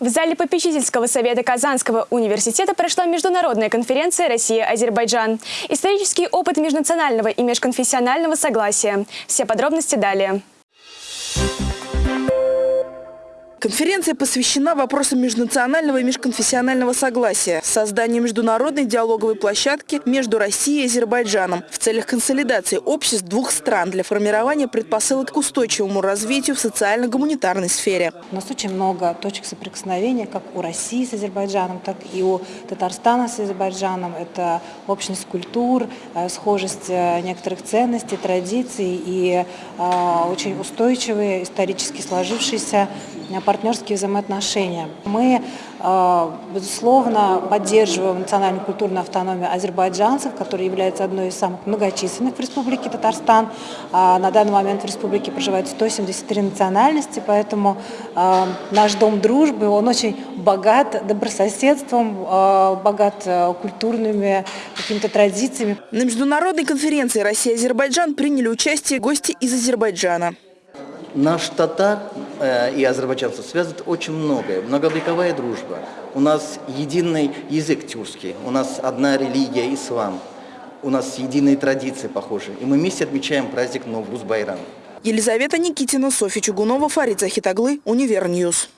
В зале попечительского совета Казанского университета прошла международная конференция «Россия-Азербайджан». Исторический опыт межнационального и межконфессионального согласия. Все подробности далее. Конференция посвящена вопросам межнационального и межконфессионального согласия, созданию международной диалоговой площадки между Россией и Азербайджаном в целях консолидации обществ двух стран для формирования предпосылок к устойчивому развитию в социально-гуманитарной сфере. У нас очень много точек соприкосновения, как у России с Азербайджаном, так и у Татарстана с Азербайджаном. Это общность культур, э, схожесть э, некоторых ценностей, традиций и э, очень устойчивые, исторически сложившиеся партнерские взаимоотношения. Мы, э, безусловно, поддерживаем национальную культурную автономию азербайджанцев, которая является одной из самых многочисленных в Республике Татарстан. А на данный момент в республике проживают 173 национальности, поэтому э, наш дом дружбы, он очень богат добрососедством, э, богат культурными какими-то традициями. На международной конференции Россия-Азербайджан приняли участие гости из Азербайджана. Наш татар и азербайджанцев связывает очень многое. Многовековая дружба. У нас единый язык тюркский, у нас одна религия, ислам. У нас единые традиции похожи. И мы вместе отмечаем праздник Новруз-Байрам. Елизавета Никитина, Софья Чугунова, Фарид Захитаглы, Универ News.